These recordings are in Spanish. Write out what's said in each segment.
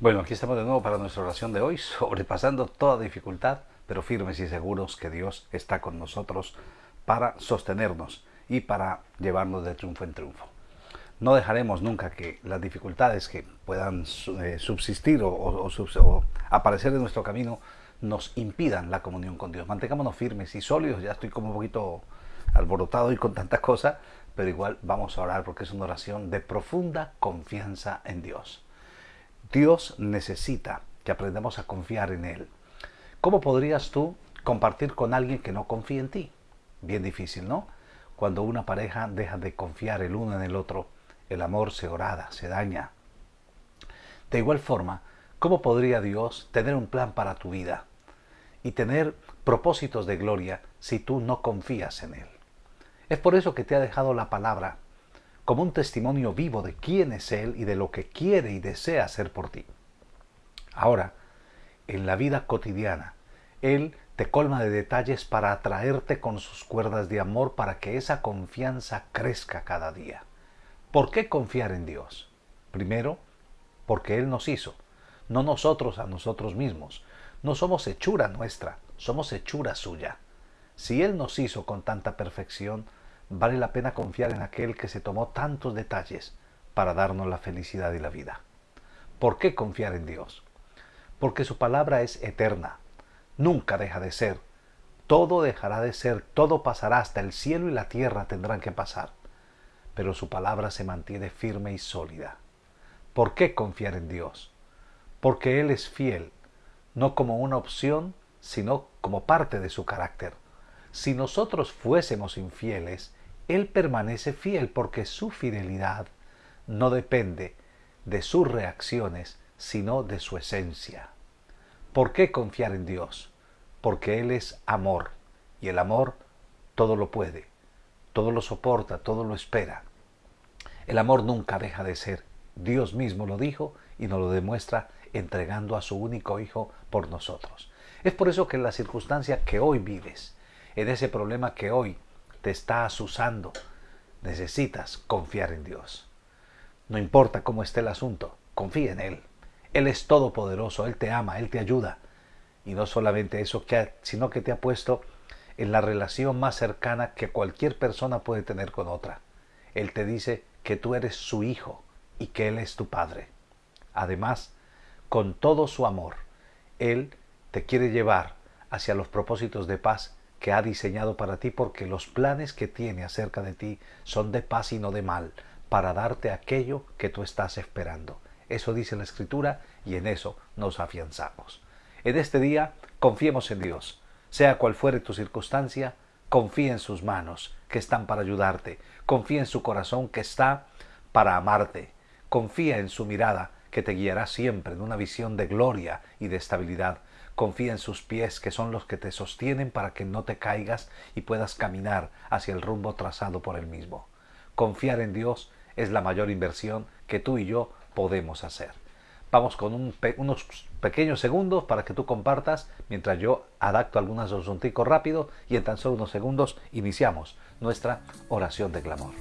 Bueno, aquí estamos de nuevo para nuestra oración de hoy, sobrepasando toda dificultad, pero firmes y seguros que Dios está con nosotros para sostenernos y para llevarnos de triunfo en triunfo. No dejaremos nunca que las dificultades que puedan eh, subsistir o, aparecer en nuestro camino nos impidan la comunión con Dios. Mantengámonos firmes y sólidos. Ya estoy como un poquito alborotado y con tanta cosa, pero igual vamos a orar porque es una oración de profunda confianza en Dios. Dios necesita que aprendamos a confiar en Él. ¿Cómo podrías tú compartir con alguien que no confía en ti? Bien difícil, ¿no? Cuando una pareja deja de confiar el uno en el otro, el amor se orada, se daña. De igual forma, ¿cómo podría Dios tener un plan para tu vida y tener propósitos de gloria si tú no confías en Él? Es por eso que te ha dejado la palabra como un testimonio vivo de quién es Él y de lo que quiere y desea hacer por ti. Ahora, en la vida cotidiana, Él te colma de detalles para atraerte con sus cuerdas de amor para que esa confianza crezca cada día. ¿Por qué confiar en Dios? Primero, porque Él nos hizo, no nosotros a nosotros mismos. No somos hechura nuestra, somos hechura suya. Si Él nos hizo con tanta perfección, vale la pena confiar en aquel que se tomó tantos detalles para darnos la felicidad y la vida. ¿Por qué confiar en Dios? Porque su palabra es eterna, nunca deja de ser, todo dejará de ser, todo pasará, hasta el cielo y la tierra tendrán que pasar, pero su palabra se mantiene firme y sólida. ¿Por qué confiar en Dios? Porque Él es fiel, no como una opción, sino como parte de su carácter. Si nosotros fuésemos infieles, él permanece fiel porque su fidelidad no depende de sus reacciones, sino de su esencia. ¿Por qué confiar en Dios? Porque Él es amor y el amor todo lo puede, todo lo soporta, todo lo espera. El amor nunca deja de ser. Dios mismo lo dijo y nos lo demuestra entregando a su único Hijo por nosotros. Es por eso que en la circunstancia que hoy vives, en ese problema que hoy te está asusando, necesitas confiar en Dios. No importa cómo esté el asunto, confía en Él. Él es todopoderoso, Él te ama, Él te ayuda. Y no solamente eso, sino que te ha puesto en la relación más cercana que cualquier persona puede tener con otra. Él te dice que tú eres su hijo y que Él es tu padre. Además, con todo su amor, Él te quiere llevar hacia los propósitos de paz que ha diseñado para ti porque los planes que tiene acerca de ti son de paz y no de mal, para darte aquello que tú estás esperando. Eso dice la Escritura y en eso nos afianzamos. En este día confiemos en Dios. Sea cual fuere tu circunstancia, confía en sus manos que están para ayudarte. Confía en su corazón que está para amarte. Confía en su mirada que te guiará siempre en una visión de gloria y de estabilidad. Confía en sus pies, que son los que te sostienen para que no te caigas y puedas caminar hacia el rumbo trazado por él mismo. Confiar en Dios es la mayor inversión que tú y yo podemos hacer. Vamos con unos pequeños segundos para que tú compartas mientras yo adapto algunas asunticos rápido y en tan solo unos segundos iniciamos nuestra oración de clamor.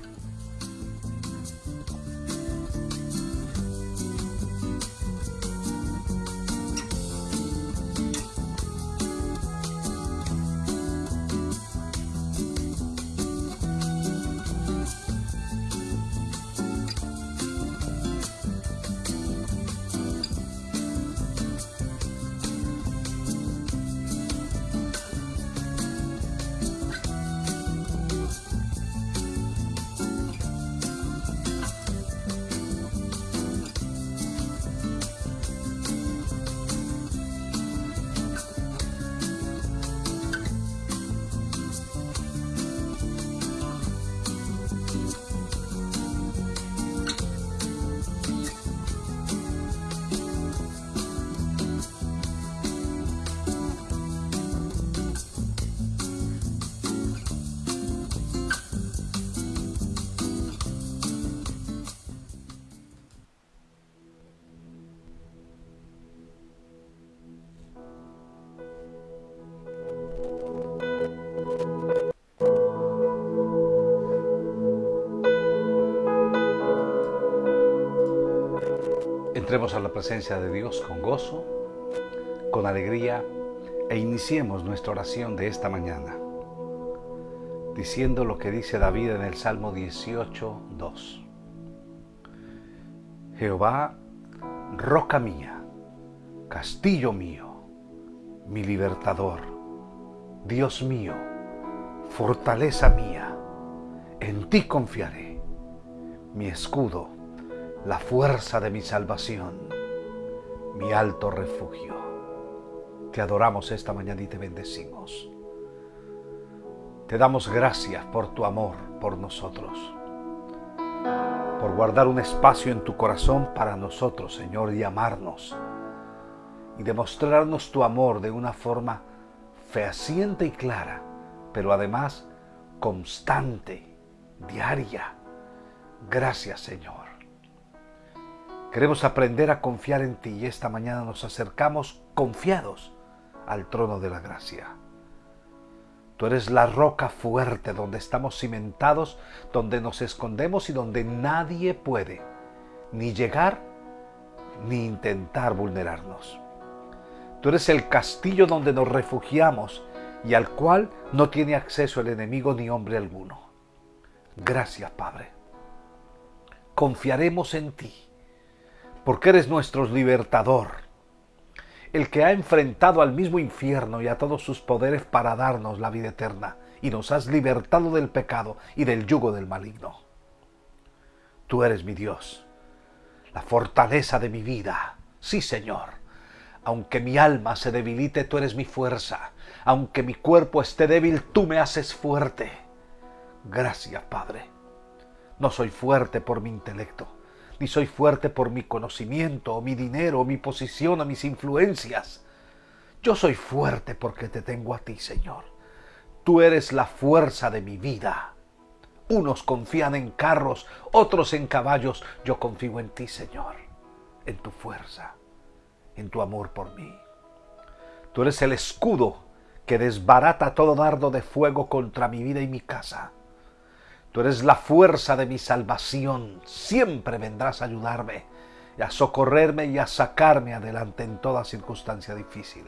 Entremos a la presencia de Dios con gozo, con alegría e iniciemos nuestra oración de esta mañana diciendo lo que dice David en el Salmo 18, 2. Jehová, roca mía, castillo mío, mi libertador, Dios mío, fortaleza mía, en ti confiaré, mi escudo, la fuerza de mi salvación, mi alto refugio. Te adoramos esta mañana y te bendecimos. Te damos gracias por tu amor por nosotros, por guardar un espacio en tu corazón para nosotros, Señor, y amarnos y demostrarnos tu amor de una forma fehaciente y clara, pero además constante, diaria. Gracias, Señor. Queremos aprender a confiar en ti y esta mañana nos acercamos confiados al trono de la gracia. Tú eres la roca fuerte donde estamos cimentados, donde nos escondemos y donde nadie puede ni llegar ni intentar vulnerarnos. Tú eres el castillo donde nos refugiamos y al cual no tiene acceso el enemigo ni hombre alguno. Gracias, Padre. Confiaremos en ti, porque eres nuestro libertador el que ha enfrentado al mismo infierno y a todos sus poderes para darnos la vida eterna, y nos has libertado del pecado y del yugo del maligno. Tú eres mi Dios, la fortaleza de mi vida. Sí, Señor. Aunque mi alma se debilite, tú eres mi fuerza. Aunque mi cuerpo esté débil, tú me haces fuerte. Gracias, Padre. No soy fuerte por mi intelecto ni soy fuerte por mi conocimiento, o mi dinero, o mi posición, o mis influencias. Yo soy fuerte porque te tengo a ti, Señor. Tú eres la fuerza de mi vida. Unos confían en carros, otros en caballos. Yo confío en ti, Señor, en tu fuerza, en tu amor por mí. Tú eres el escudo que desbarata todo dardo de fuego contra mi vida y mi casa. Tú eres la fuerza de mi salvación. Siempre vendrás a ayudarme, a socorrerme y a sacarme adelante en toda circunstancia difícil.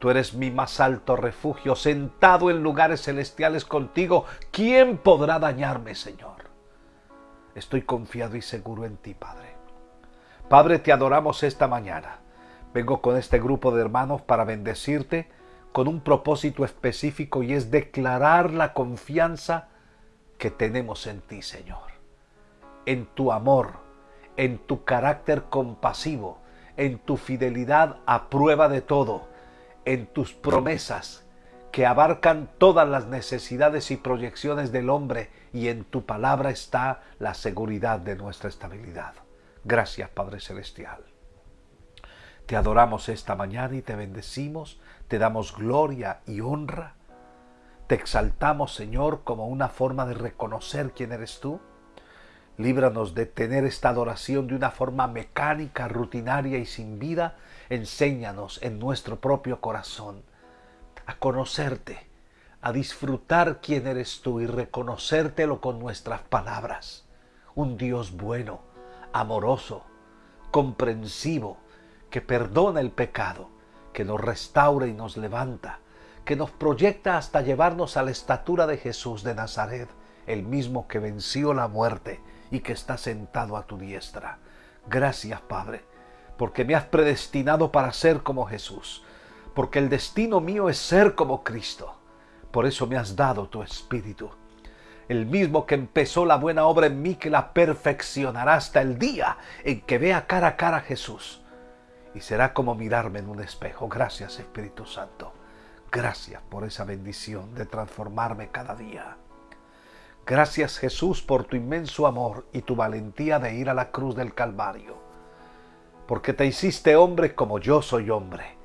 Tú eres mi más alto refugio, sentado en lugares celestiales contigo. ¿Quién podrá dañarme, Señor? Estoy confiado y seguro en ti, Padre. Padre, te adoramos esta mañana. Vengo con este grupo de hermanos para bendecirte con un propósito específico y es declarar la confianza que tenemos en ti, Señor. En tu amor, en tu carácter compasivo, en tu fidelidad a prueba de todo, en tus promesas que abarcan todas las necesidades y proyecciones del hombre y en tu palabra está la seguridad de nuestra estabilidad. Gracias Padre Celestial. Te adoramos esta mañana y te bendecimos, te damos gloria y honra te exaltamos, Señor, como una forma de reconocer quién eres tú. Líbranos de tener esta adoración de una forma mecánica, rutinaria y sin vida. Enséñanos en nuestro propio corazón a conocerte, a disfrutar quién eres tú y reconocértelo con nuestras palabras. Un Dios bueno, amoroso, comprensivo, que perdona el pecado, que nos restaura y nos levanta, que nos proyecta hasta llevarnos a la estatura de Jesús de Nazaret, el mismo que venció la muerte y que está sentado a tu diestra. Gracias, Padre, porque me has predestinado para ser como Jesús, porque el destino mío es ser como Cristo. Por eso me has dado tu Espíritu, el mismo que empezó la buena obra en mí, que la perfeccionará hasta el día en que vea cara a cara a Jesús. Y será como mirarme en un espejo. Gracias, Espíritu Santo. Gracias por esa bendición de transformarme cada día. Gracias Jesús por tu inmenso amor y tu valentía de ir a la cruz del Calvario. Porque te hiciste hombre como yo soy hombre.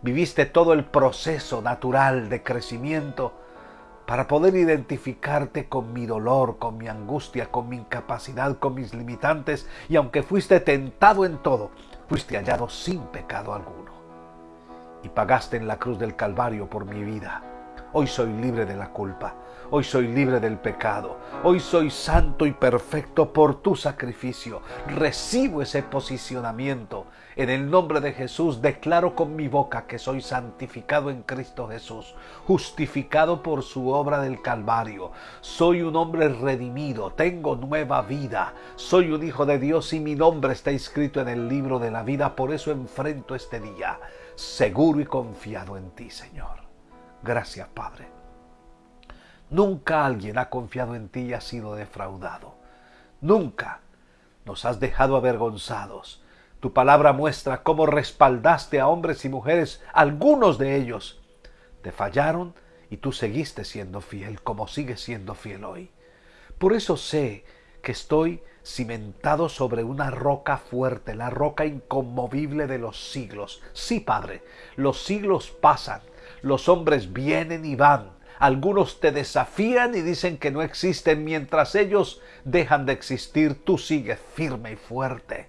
Viviste todo el proceso natural de crecimiento para poder identificarte con mi dolor, con mi angustia, con mi incapacidad, con mis limitantes, y aunque fuiste tentado en todo, fuiste hallado sin pecado alguno y pagaste en la cruz del Calvario por mi vida, Hoy soy libre de la culpa. Hoy soy libre del pecado. Hoy soy santo y perfecto por tu sacrificio. Recibo ese posicionamiento. En el nombre de Jesús declaro con mi boca que soy santificado en Cristo Jesús, justificado por su obra del Calvario. Soy un hombre redimido, tengo nueva vida. Soy un hijo de Dios y mi nombre está escrito en el libro de la vida. Por eso enfrento este día, seguro y confiado en ti, Señor. Gracias, Padre. Nunca alguien ha confiado en ti y ha sido defraudado. Nunca nos has dejado avergonzados. Tu palabra muestra cómo respaldaste a hombres y mujeres, algunos de ellos te fallaron y tú seguiste siendo fiel como sigues siendo fiel hoy. Por eso sé que estoy cimentado sobre una roca fuerte, la roca inconmovible de los siglos. Sí, Padre, los siglos pasan, los hombres vienen y van, algunos te desafían y dicen que no existen. Mientras ellos dejan de existir, tú sigues firme y fuerte,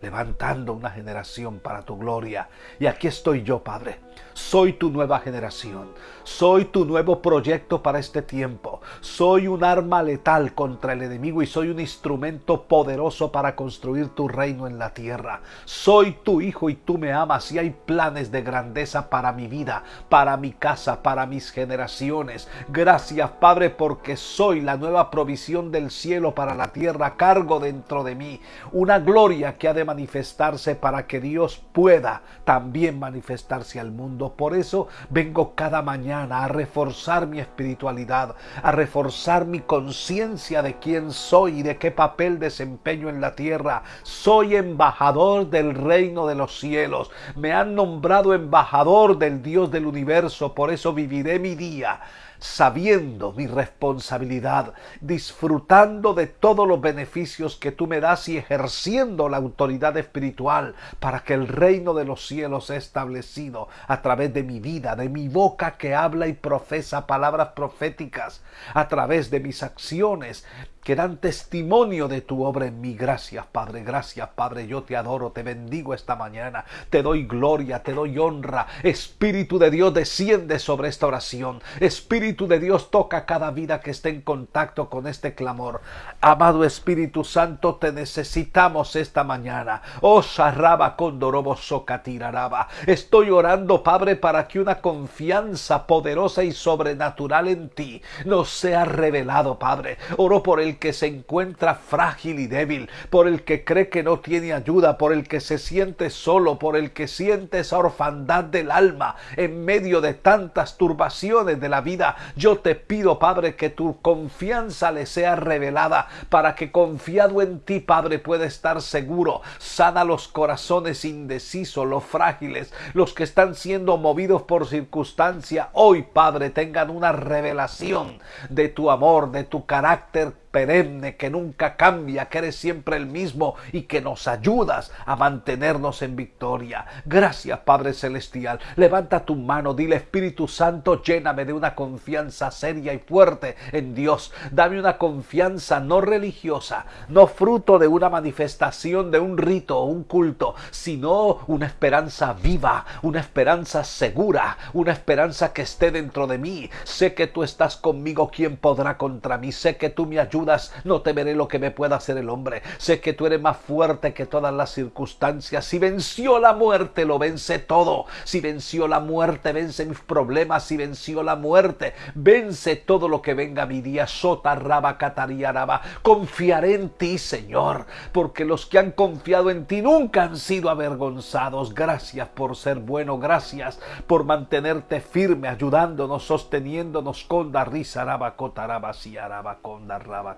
levantando una generación para tu gloria. Y aquí estoy yo, Padre, soy tu nueva generación. Soy tu nuevo proyecto para este tiempo. Soy un arma letal contra el enemigo y soy un instrumento poderoso para construir tu reino en la tierra. Soy tu hijo y tú me amas y hay planes de grandeza para mi vida, para mi casa, para mis generaciones. Gracias Padre porque soy la nueva provisión del cielo para la tierra, cargo dentro de mí una gloria que ha de manifestarse para que Dios pueda también manifestarse al mundo por eso vengo cada mañana a reforzar mi espiritualidad, a reforzar mi conciencia de quién soy y de qué papel desempeño en la tierra. Soy embajador del reino de los cielos. Me han nombrado embajador del Dios del universo. Por eso viviré mi día sabiendo mi responsabilidad, disfrutando de todos los beneficios que tú me das y ejerciendo la autoridad espiritual para que el reino de los cielos sea establecido a través de mi vida, de mi boca que habla y profesa palabras proféticas, a través de mis acciones, que dan testimonio de tu obra en mí. Gracias, Padre, gracias, Padre. Yo te adoro, te bendigo esta mañana. Te doy gloria, te doy honra. Espíritu de Dios, desciende sobre esta oración. Espíritu de Dios, toca cada vida que esté en contacto con este clamor. Amado Espíritu Santo, te necesitamos esta mañana. Oh, Sarraba Condorobo Socatiraraba. Estoy orando, Padre, para que una confianza poderosa y sobrenatural en ti nos sea revelado, Padre. Oro por el que se encuentra frágil y débil, por el que cree que no tiene ayuda, por el que se siente solo, por el que siente esa orfandad del alma en medio de tantas turbaciones de la vida. Yo te pido, Padre, que tu confianza le sea revelada para que confiado en ti, Padre, pueda estar seguro. Sana los corazones indecisos, los frágiles, los que están siendo movidos por circunstancia. Hoy, Padre, tengan una revelación de tu amor, de tu carácter perenne, que nunca cambia, que eres siempre el mismo y que nos ayudas a mantenernos en victoria. Gracias, Padre Celestial. Levanta tu mano, dile Espíritu Santo, lléname de una confianza seria y fuerte en Dios. Dame una confianza no religiosa, no fruto de una manifestación de un rito o un culto, sino una esperanza viva, una esperanza segura, una esperanza que esté dentro de mí. Sé que tú estás conmigo, ¿quién podrá contra mí? Sé que tú me ayudas no temeré lo que me pueda hacer el hombre. Sé que tú eres más fuerte que todas las circunstancias. Si venció la muerte, lo vence todo. Si venció la muerte, vence mis problemas. Si venció la muerte, vence todo lo que venga mi día. Sota, raba, raba. Confiaré en ti, Señor, porque los que han confiado en ti nunca han sido avergonzados. Gracias por ser bueno. Gracias por mantenerte firme, ayudándonos, sosteniéndonos con la risa, raba, cotaraba, si araba, con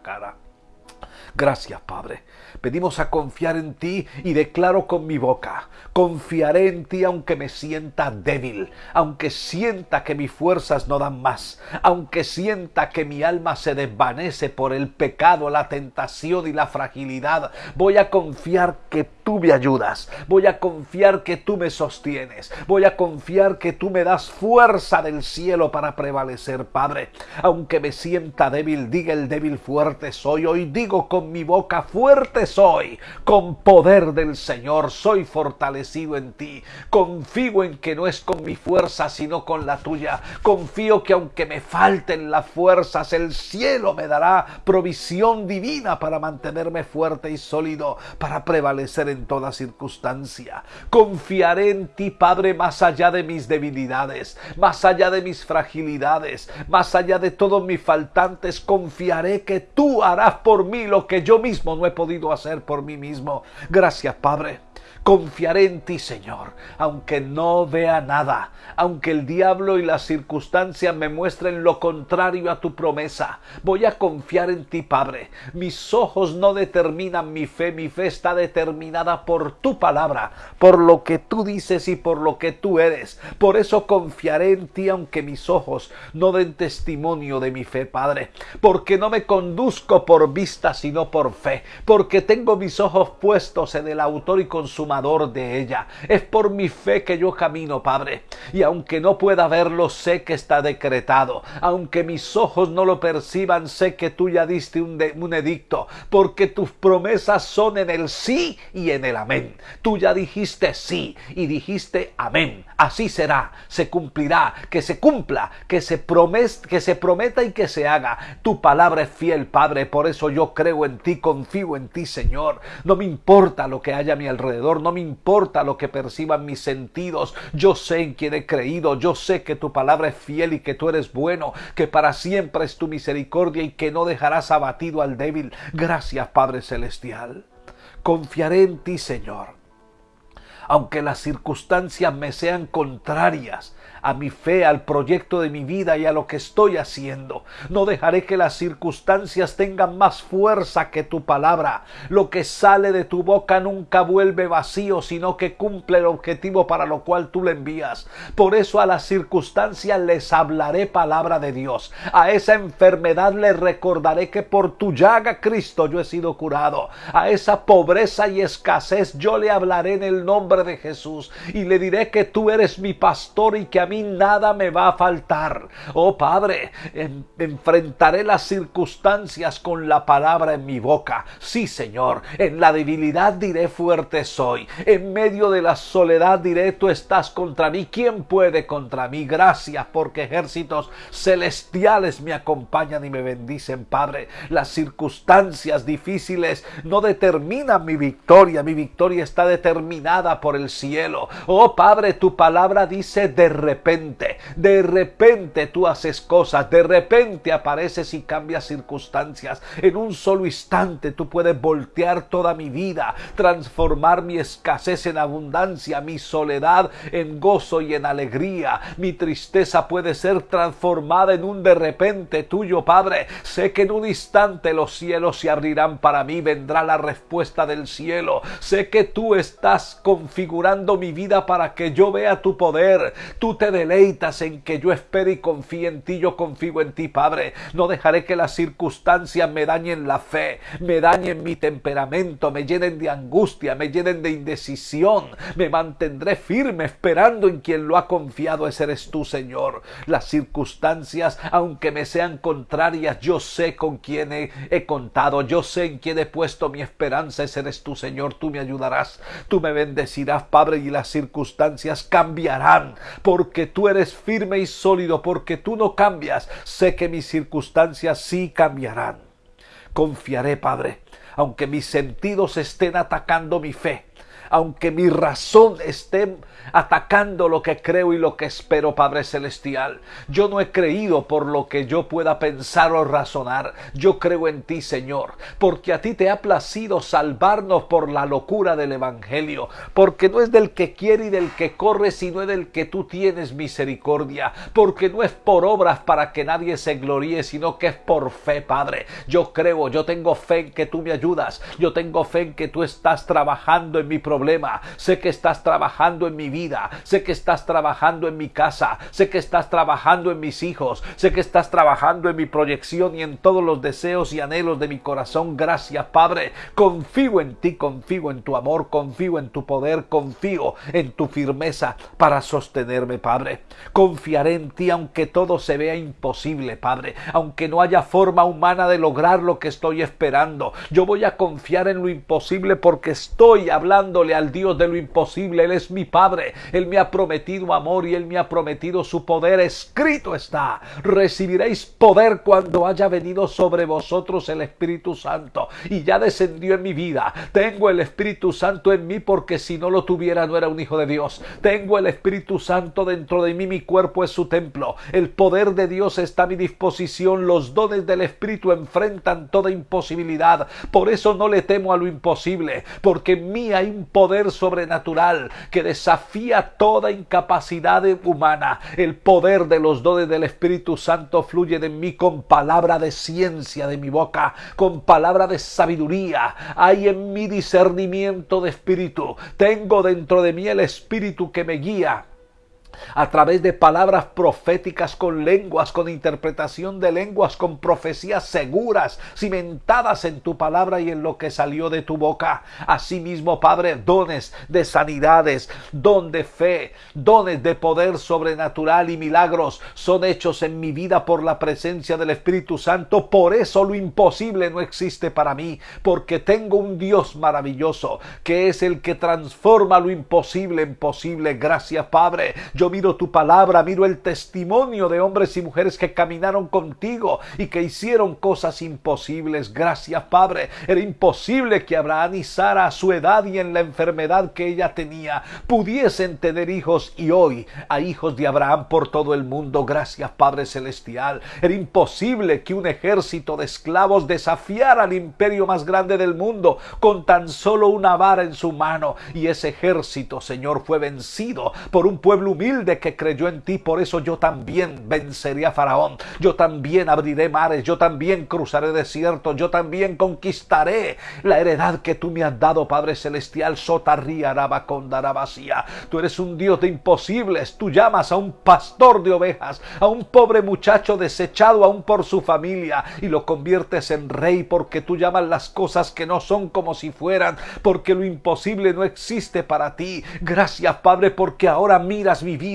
cara. Gracias, Padre. Pedimos a confiar en ti y declaro con mi boca, confiaré en ti aunque me sienta débil, aunque sienta que mis fuerzas no dan más, aunque sienta que mi alma se desvanece por el pecado, la tentación y la fragilidad. Voy a confiar que tú me ayudas, voy a confiar que tú me sostienes, voy a confiar que tú me das fuerza del cielo para prevalecer, Padre. Aunque me sienta débil, diga el débil fuerte soy, hoy digo con mi boca, fuerte soy, con poder del Señor, soy fortalecido en ti. Confío en que no es con mi fuerza, sino con la tuya. Confío que aunque me falten las fuerzas, el cielo me dará provisión divina para mantenerme fuerte y sólido, para prevalecer en toda circunstancia. Confiaré en ti, Padre, más allá de mis debilidades, más allá de mis fragilidades, más allá de todos mis faltantes. Confiaré que tú harás por mí lo que yo mismo no he podido hacer por mí mismo. Gracias, Padre. Confiaré en ti, Señor, aunque no vea nada, aunque el diablo y las circunstancias me muestren lo contrario a tu promesa. Voy a confiar en ti, Padre. Mis ojos no determinan mi fe, mi fe está determinada por tu palabra, por lo que tú dices y por lo que tú eres. Por eso confiaré en ti, aunque mis ojos no den testimonio de mi fe, Padre, porque no me conduzco por vista, sino por fe, porque tengo mis ojos puestos en el autor y consumador de ella. Es por mi fe que yo camino, Padre. Y aunque no pueda verlo, sé que está decretado. Aunque mis ojos no lo perciban, sé que tú ya diste un, edicto. Porque tus promesas son en el sí y en el amén. Tú ya dijiste sí y dijiste amén. Así será, se cumplirá, que se cumpla, que se, promes, que se prometa y que se haga. Tu palabra es fiel, Padre. Por eso yo creo en ti, confío en ti, Señor. No me importa lo que haya a mi alrededor, me importa lo que perciban mis sentidos. Yo sé en quién he creído, yo sé que tu palabra es fiel y que tú eres bueno, que para siempre es tu misericordia y que no dejarás abatido al débil. Gracias, Padre Celestial. Confiaré en ti, Señor. Aunque las circunstancias me sean contrarias, a mi fe, al proyecto de mi vida y a lo que estoy haciendo. No dejaré que las circunstancias tengan más fuerza que tu palabra. Lo que sale de tu boca nunca vuelve vacío, sino que cumple el objetivo para lo cual tú le envías. Por eso a las circunstancias les hablaré palabra de Dios. A esa enfermedad le recordaré que por tu llaga, Cristo, yo he sido curado. A esa pobreza y escasez yo le hablaré en el nombre de Jesús y le diré que tú eres mi pastor y que a nada me va a faltar. Oh Padre, enfrentaré las circunstancias con la palabra en mi boca. Sí, Señor, en la debilidad diré fuerte soy. En medio de la soledad diré tú estás contra mí. ¿Quién puede contra mí? Gracias porque ejércitos celestiales me acompañan y me bendicen, Padre. Las circunstancias difíciles no determinan mi victoria. Mi victoria está determinada por el cielo. Oh Padre, tu palabra dice de repente, de repente tú haces cosas, de repente apareces y cambias circunstancias. En un solo instante tú puedes voltear toda mi vida, transformar mi escasez en abundancia, mi soledad en gozo y en alegría. Mi tristeza puede ser transformada en un de repente tuyo, Padre. Sé que en un instante los cielos se abrirán para mí, vendrá la respuesta del cielo. Sé que tú estás configurando mi vida para que yo vea tu poder. Tú te deleitas en que yo espere y confíe en ti, yo confío en ti, Padre. No dejaré que las circunstancias me dañen la fe, me dañen mi temperamento, me llenen de angustia, me llenen de indecisión. Me mantendré firme esperando en quien lo ha confiado, ese eres tú, Señor. Las circunstancias, aunque me sean contrarias, yo sé con quién he, contado, yo sé en quién he puesto mi esperanza, ese eres tú, Señor. Tú me ayudarás, tú me bendecirás, Padre, y las circunstancias cambiarán, porque porque tú eres firme y sólido, porque tú no cambias, sé que mis circunstancias sí cambiarán. Confiaré, Padre, aunque mis sentidos estén atacando mi fe, aunque mi razón esté atacando lo que creo y lo que espero, Padre Celestial. Yo no he creído por lo que yo pueda pensar o razonar. Yo creo en ti, Señor, porque a ti te ha placido salvarnos por la locura del Evangelio, porque no es del que quiere y del que corre, sino es del que tú tienes misericordia, porque no es por obras para que nadie se gloríe, sino que es por fe, Padre. Yo creo, yo tengo fe en que tú me ayudas, yo tengo fe en que tú estás trabajando en mi problema. Sé que estás trabajando en mi vida. Sé que estás trabajando en mi casa. Sé que estás trabajando en mis hijos. Sé que estás trabajando en mi proyección y en todos los deseos y anhelos de mi corazón. Gracias, Padre. Confío en ti, confío en tu amor, confío en tu poder, confío en tu firmeza para sostenerme, Padre. Confiaré en ti aunque todo se vea imposible, Padre. Aunque no haya forma humana de lograr lo que estoy esperando. Yo voy a confiar en lo imposible porque estoy hablándole al Dios de lo imposible. Él es mi Padre. Él me ha prometido amor y Él me ha prometido su poder. Escrito está. Recibiréis poder cuando haya venido sobre vosotros el Espíritu Santo. Y ya descendió en mi vida. Tengo el Espíritu Santo en mí porque si no lo tuviera no era un hijo de Dios. Tengo el Espíritu Santo dentro de mí. Mi cuerpo es su templo. El poder de Dios está a mi disposición. Los dones del Espíritu enfrentan toda imposibilidad. Por eso no le temo a lo imposible, porque en mí hay un poder sobrenatural que desafía toda incapacidad humana. El poder de los dones del Espíritu Santo fluye de mí con palabra de ciencia de mi boca, con palabra de sabiduría. Hay en mí discernimiento de espíritu. Tengo dentro de mí el Espíritu que me guía a través de palabras proféticas con lenguas, con interpretación de lenguas, con profecías seguras, cimentadas en tu palabra y en lo que salió de tu boca. Asimismo, Padre, dones de sanidades, don de fe, dones de poder sobrenatural y milagros son hechos en mi vida por la presencia del Espíritu Santo. Por eso lo imposible no existe para mí, porque tengo un Dios maravilloso que es el que transforma lo imposible en posible. Gracias, Padre. Miro tu palabra, miro el testimonio de hombres y mujeres que caminaron contigo y que hicieron cosas imposibles. Gracias, Padre. Era imposible que Abraham y Sara a su edad y en la enfermedad que ella tenía pudiesen tener hijos y hoy hay hijos de Abraham por todo el mundo. Gracias, Padre Celestial. Era imposible que un ejército de esclavos desafiara al imperio más grande del mundo con tan solo una vara en su mano y ese ejército, Señor, fue vencido por un pueblo humilde de que creyó en ti. Por eso yo también venceré a Faraón. Yo también abriré mares. Yo también cruzaré desiertos. Yo también conquistaré la heredad que tú me has dado, Padre Celestial. Sotarría, vacía. Tú eres un Dios de imposibles. Tú llamas a un pastor de ovejas, a un pobre muchacho desechado aún por su familia y lo conviertes en rey porque tú llamas las cosas que no son como si fueran, porque lo imposible no existe para ti. Gracias, Padre, porque ahora miras mi vida,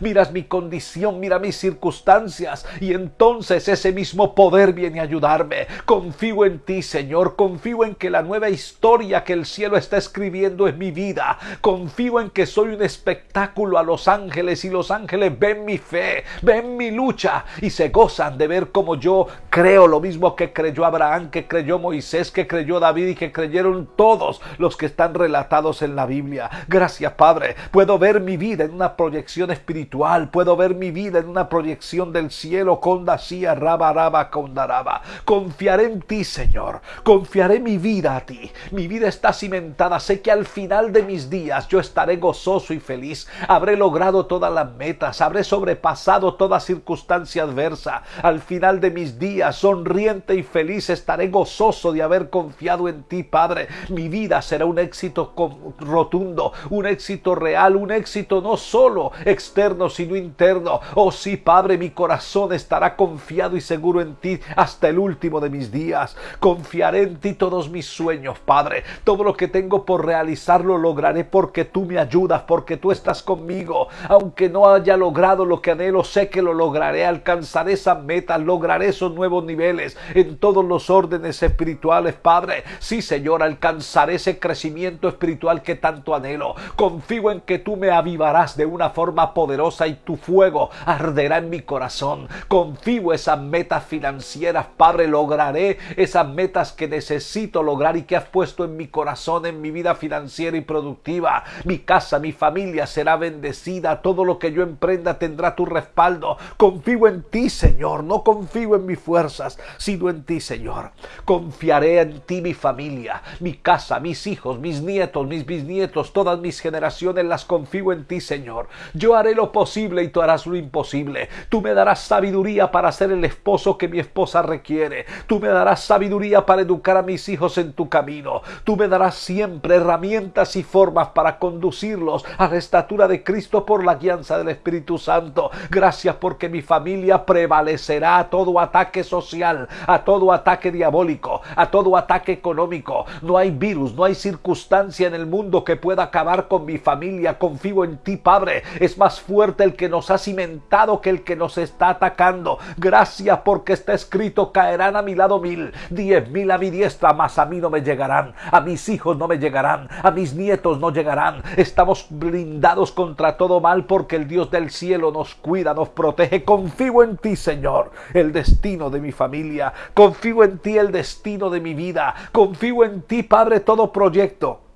miras mi condición, mira mis circunstancias y entonces ese mismo poder viene a ayudarme. Confío en ti, Señor, confío en que la nueva historia que el cielo está escribiendo es mi vida. Confío en que soy un espectáculo a los ángeles y los ángeles ven mi fe, ven mi lucha y se gozan de ver como yo creo lo mismo que creyó Abraham, que creyó Moisés, que creyó David y que creyeron todos los que están relatados en la Biblia. Gracias, Padre. Puedo ver mi vida en una proyección espiritual. Puedo ver mi vida en una proyección del cielo. Condasía, raba, raba, condaraba. Confiaré en ti, Señor. Confiaré mi vida a ti. Mi vida está cimentada. Sé que al final de mis días yo estaré gozoso y feliz. Habré logrado todas las metas. Habré sobrepasado toda circunstancia adversa. Al final de mis días, sonriente y feliz, estaré gozoso de haber confiado en ti, Padre. Mi vida será un éxito rotundo, un éxito real, un éxito no solo externo sino interno. Oh sí, Padre, mi corazón estará confiado y seguro en ti hasta el último de mis días. Confiaré en ti todos mis sueños, Padre. Todo lo que tengo por realizar lo lograré porque tú me ayudas, porque tú estás conmigo. Aunque no haya logrado lo que anhelo, sé que lo lograré. Alcanzaré esa meta, lograré esos nuevos niveles en todos los órdenes espirituales, Padre. Sí, Señor, alcanzaré ese crecimiento espiritual que tanto anhelo. Confío en que tú me avivarás de una forma poderosa y tu fuego arderá en mi corazón. Confío esas metas financieras, Padre, lograré esas metas que necesito lograr y que has puesto en mi corazón, en mi vida financiera y productiva. Mi casa, mi familia será bendecida, todo lo que yo emprenda tendrá tu respaldo. Confío en ti, Señor, no confío en mis fuerzas, sino en ti, Señor. Confiaré en ti, mi familia, mi casa, mis hijos, mis nietos, mis bisnietos, todas mis generaciones las confío en ti, Señor. Yo haré lo posible y tú harás lo imposible. Tú me darás sabiduría para ser el esposo que mi esposa requiere. Tú me darás sabiduría para educar a mis hijos en tu camino. Tú me darás siempre herramientas y formas para conducirlos a la estatura de Cristo por la guianza del Espíritu Santo. Gracias porque mi familia prevalecerá a todo ataque social, a todo ataque diabólico, a todo ataque económico. No hay virus, no hay circunstancia en el mundo que pueda acabar con mi familia. Confío en ti, Padre. Más fuerte el que nos ha cimentado que el que nos está atacando. Gracias porque está escrito, caerán a mi lado mil, diez mil a mi diestra, mas a mí no me llegarán. A mis hijos no me llegarán, a mis nietos no llegarán. Estamos blindados contra todo mal porque el Dios del cielo nos cuida, nos protege. Confío en ti, Señor, el destino de mi familia. Confío en ti, el destino de mi vida. Confío en ti, Padre, todo proyecto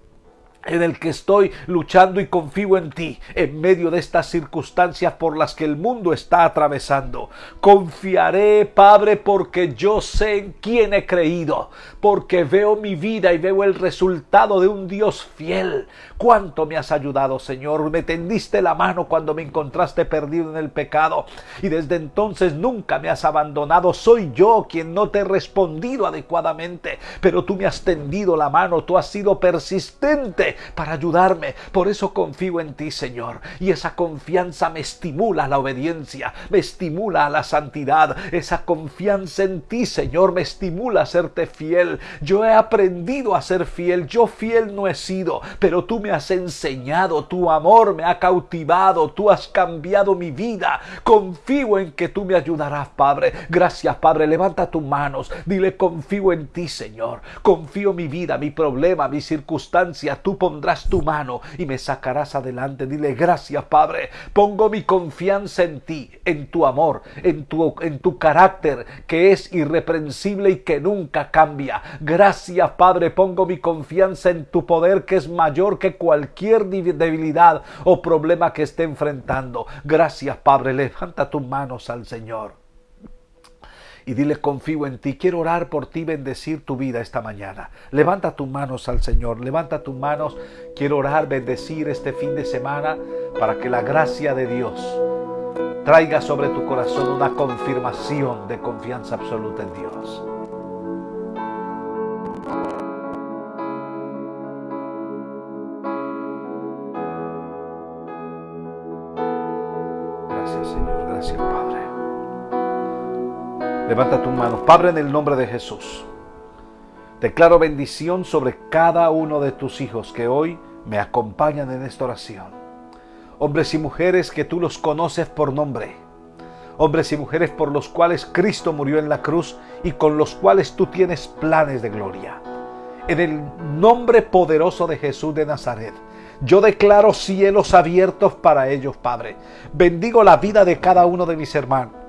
en el que estoy luchando y confío en ti en medio de estas circunstancias por las que el mundo está atravesando. Confiaré, Padre, porque yo sé en quién he creído, porque veo mi vida y veo el resultado de un Dios fiel. Cuánto me has ayudado, Señor. Me tendiste la mano cuando me encontraste perdido en el pecado y desde entonces nunca me has abandonado. Soy yo quien no te he respondido adecuadamente, pero tú me has tendido la mano, tú has sido persistente para ayudarme. Por eso confío en ti, Señor. Y esa confianza me estimula a la obediencia, me estimula a la santidad. Esa confianza en ti, Señor, me estimula a serte fiel. Yo he aprendido a ser fiel. Yo fiel no he sido, pero tú me has enseñado. Tu amor me ha cautivado. Tú has cambiado mi vida. Confío en que tú me ayudarás, Padre. Gracias, Padre. Levanta tus manos. Dile, confío en ti, Señor. Confío mi vida, mi problema, mi circunstancia. Tú pondrás tu mano y me sacarás adelante. Dile gracias, Padre. Pongo mi confianza en ti, en tu amor, en tu, en tu carácter que es irreprensible y que nunca cambia. Gracias, Padre. Pongo mi confianza en tu poder que es mayor que cualquier debilidad o problema que esté enfrentando. Gracias, Padre. Levanta tus manos al Señor y dile confío en ti. Quiero orar por ti, bendecir tu vida esta mañana. Levanta tus manos al Señor, levanta tus manos. Quiero orar, bendecir este fin de semana para que la gracia de Dios traiga sobre tu corazón una confirmación de confianza absoluta en Dios. Gracias Señor, gracias Padre. Levanta tus manos. Padre, en el nombre de Jesús. Declaro bendición sobre cada uno de tus hijos que hoy me acompañan en esta oración. Hombres y mujeres que tú los conoces por nombre. Hombres y mujeres por los cuales Cristo murió en la cruz y con los cuales tú tienes planes de gloria. En el nombre poderoso de Jesús de Nazaret, yo declaro cielos abiertos para ellos, Padre. Bendigo la vida de cada uno de mis hermanos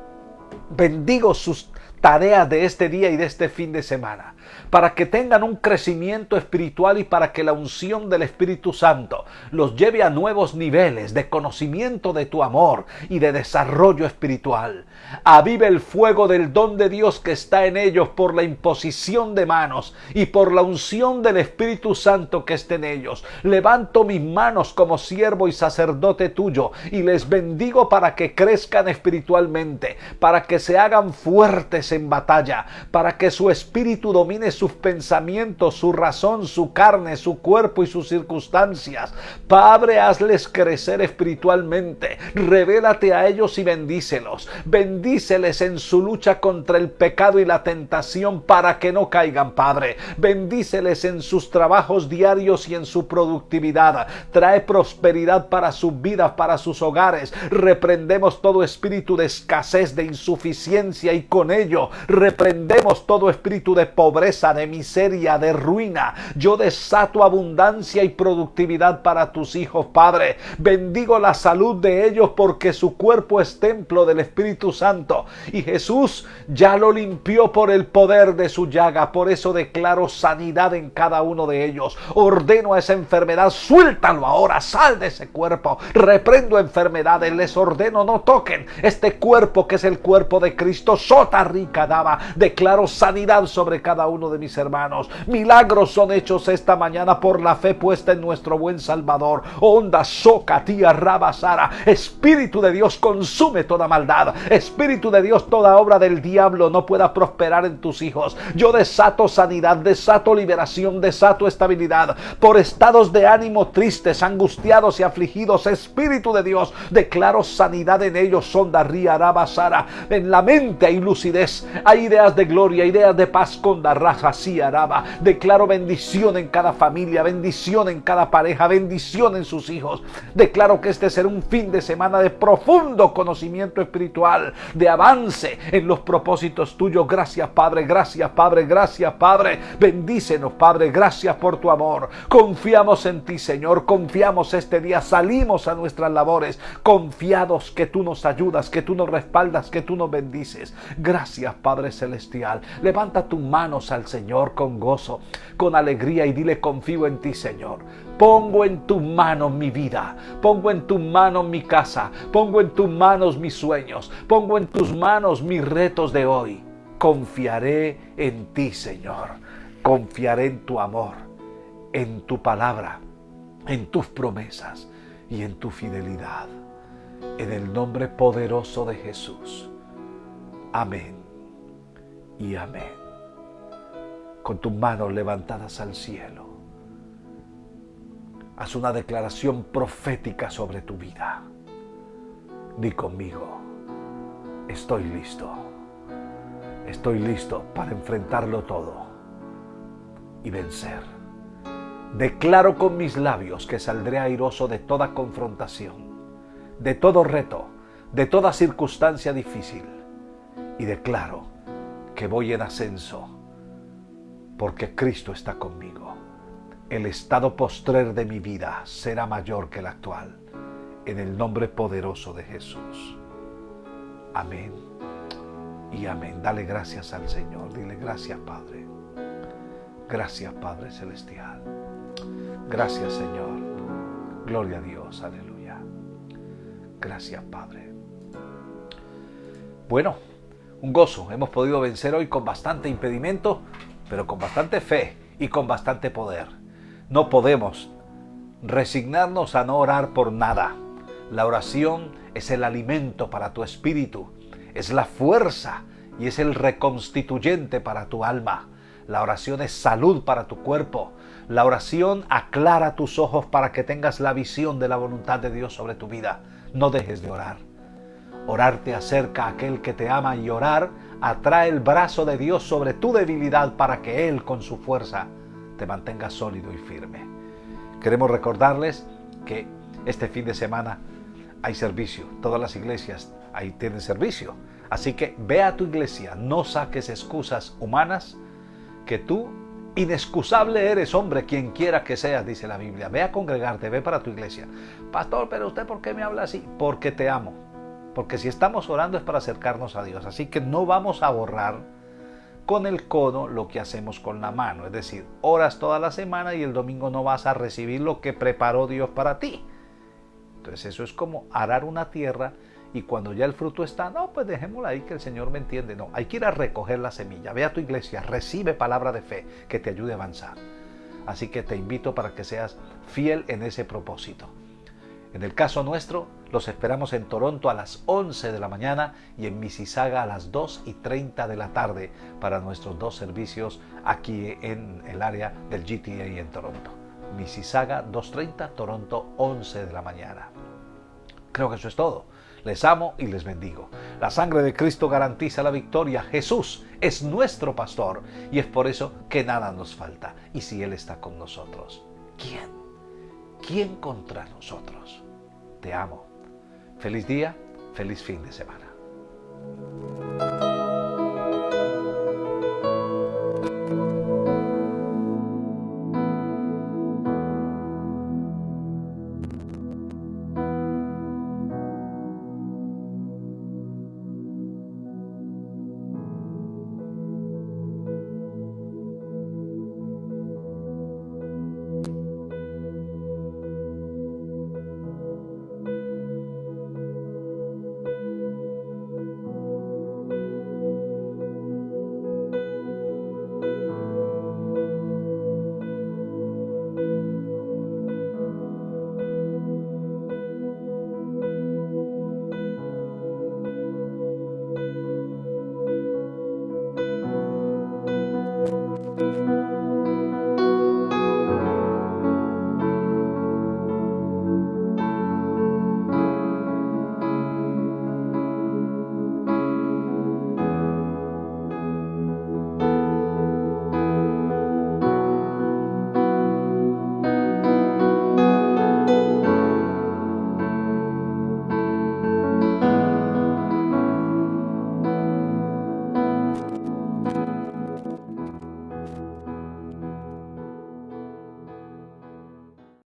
bendigo sus tareas de este día y de este fin de semana, para que tengan un crecimiento espiritual y para que la unción del Espíritu Santo los lleve a nuevos niveles de conocimiento de tu amor y de desarrollo espiritual. Avive el fuego del don de Dios que está en ellos por la imposición de manos y por la unción del Espíritu Santo que está en ellos. Levanto mis manos como siervo y sacerdote tuyo y les bendigo para que crezcan espiritualmente, para que se hagan fuertes en batalla, para que su espíritu domine sus pensamientos, su razón, su carne, su cuerpo y sus circunstancias. Padre, hazles crecer espiritualmente. Revélate a ellos y bendícelos. Bendíceles en su lucha contra el pecado y la tentación para que no caigan, Padre. Bendíceles en sus trabajos diarios y en su productividad. Trae prosperidad para sus vidas, para sus hogares. Reprendemos todo espíritu de escasez, de insuficiencia y con ello reprendemos todo espíritu de pobreza, de miseria, de ruina. Yo desato abundancia y productividad para tus hijos, Padre. Bendigo la salud de ellos porque su cuerpo es templo del Espíritu Santo. Y Jesús ya lo limpió por el poder de su llaga. Por eso declaro sanidad en cada uno de ellos. Ordeno a esa enfermedad, suéltalo ahora, sal de ese cuerpo. Reprendo enfermedades, les ordeno no toquen este cuerpo que es el cuerpo de Cristo. Sota rica daba. Declaro sanidad sobre cada uno uno de mis hermanos. Milagros son hechos esta mañana por la fe puesta en nuestro buen Salvador. Onda soca tía rabasara. Espíritu de Dios consume toda maldad. Espíritu de Dios toda obra del diablo no pueda prosperar en tus hijos. Yo desato sanidad, desato liberación, desato estabilidad. Por estados de ánimo tristes, angustiados y afligidos. Espíritu de Dios, declaro sanidad en ellos. Sonda ría rabasara. En la mente hay lucidez. Hay ideas de gloria, ideas de paz con la. Declaro bendición en cada familia, bendición en cada pareja, bendición en sus hijos. Declaro que este será un fin de semana de profundo conocimiento espiritual, de avance en los propósitos tuyos. Gracias Padre, gracias Padre, gracias Padre. Bendícenos Padre, gracias por tu amor. Confiamos en ti Señor, confiamos este día, salimos a nuestras labores, confiados que tú nos ayudas, que tú nos respaldas, que tú nos bendices. Gracias Padre Celestial. Levanta tus manos al Señor con gozo, con alegría y dile confío en ti Señor. Pongo en tus manos mi vida, pongo en tus manos mi casa, pongo en tus manos mis sueños, pongo en tus manos mis retos de hoy. Confiaré en ti, Señor. Confiaré en tu amor, en tu palabra, en tus promesas y en tu fidelidad. En el nombre poderoso de Jesús. Amén y amén. Con tus manos levantadas al cielo Haz una declaración profética sobre tu vida. Di conmigo, estoy listo. Estoy listo para enfrentarlo todo y vencer. Declaro con mis labios que saldré airoso de toda confrontación, de todo reto, de toda circunstancia difícil. Y declaro que voy en ascenso porque Cristo está conmigo el estado postrer de mi vida será mayor que el actual. En el nombre poderoso de Jesús. Amén. Y amén. Dale gracias al Señor. Dile gracias Padre. Gracias Padre Celestial. Gracias Señor. Gloria a Dios. Aleluya. Gracias Padre. Bueno, un gozo. Hemos podido vencer hoy con bastante impedimento, pero con bastante fe y con bastante poder. No podemos resignarnos a no orar por nada. La oración es el alimento para tu espíritu, es la fuerza y es el reconstituyente para tu alma. La oración es salud para tu cuerpo. La oración aclara tus ojos para que tengas la visión de la voluntad de Dios sobre tu vida. No dejes de orar. Orar te acerca a aquel que te ama y orar atrae el brazo de Dios sobre tu debilidad para que Él con su fuerza te mantengas sólido y firme. Queremos recordarles que este fin de semana hay servicio. Todas las iglesias ahí tienen servicio. Así que ve a tu iglesia, no saques excusas humanas, que tú inexcusable eres, hombre, quien quiera que seas, dice la Biblia. Ve a congregarte, ve para tu iglesia. Pastor, pero usted ¿por qué me habla así? Porque te amo. Porque si estamos orando es para acercarnos a Dios. Así que no vamos a borrar con el codo lo que hacemos con la mano. Es decir, oras toda la semana y el domingo no vas a recibir lo que preparó Dios para ti. Entonces eso es como arar una tierra y cuando ya el fruto está, no, pues dejémosla ahí que el Señor me entiende. No, hay que ir a recoger la semilla. Ve a tu iglesia, recibe palabra de fe que te ayude a avanzar. Así que te invito para que seas fiel en ese propósito. En el caso nuestro, los esperamos en Toronto a las 11 de la mañana y en Mississauga a las 2 y 30 de la tarde para nuestros dos servicios aquí en el área del GTA en Toronto. Mississauga 2.30, Toronto 11 de la mañana. Creo que eso es todo. Les amo y les bendigo. La sangre de Cristo garantiza la victoria. Jesús es nuestro pastor y es por eso que nada nos falta. Y si Él está con nosotros, ¿quién? ¿Quién contra nosotros? Te amo. Feliz día, feliz fin de semana.